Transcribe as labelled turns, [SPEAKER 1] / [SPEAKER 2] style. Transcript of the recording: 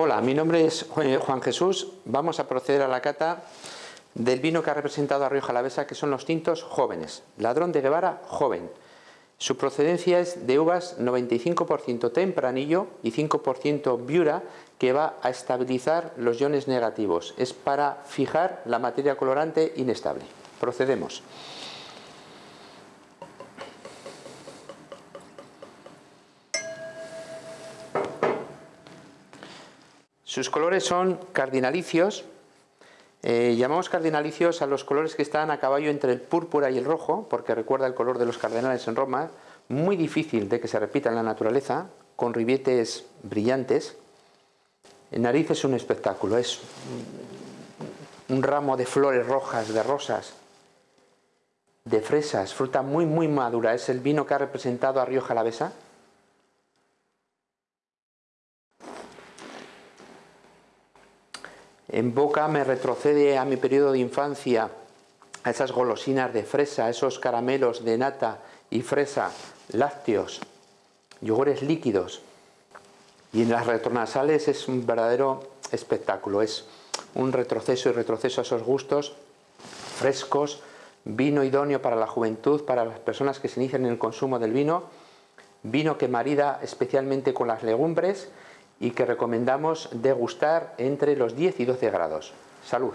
[SPEAKER 1] Hola, mi nombre es Juan Jesús. Vamos a proceder a la cata del vino que ha representado a Rioja que son los tintos jóvenes. Ladrón de Guevara, joven. Su procedencia es de uvas 95% tempranillo y 5% viura, que va a estabilizar los iones negativos. Es para fijar la materia colorante inestable. Procedemos. Sus colores son cardinalicios. Eh, llamamos cardinalicios a los colores que están a caballo entre el púrpura y el rojo, porque recuerda el color de los cardenales en Roma, muy difícil de que se repita en la naturaleza, con ribietes brillantes. En nariz es un espectáculo, es un ramo de flores rojas, de rosas, de fresas, fruta muy muy madura. Es el vino que ha representado a Rioja Alavesa En boca me retrocede a mi periodo de infancia, a esas golosinas de fresa, esos caramelos de nata y fresa, lácteos, yogures líquidos. Y en las retronasales es un verdadero espectáculo, es un retroceso y retroceso a esos gustos frescos, vino idóneo para la juventud, para las personas que se inician en el consumo del vino, vino que marida especialmente con las legumbres y que recomendamos degustar entre los 10 y 12 grados. Salud.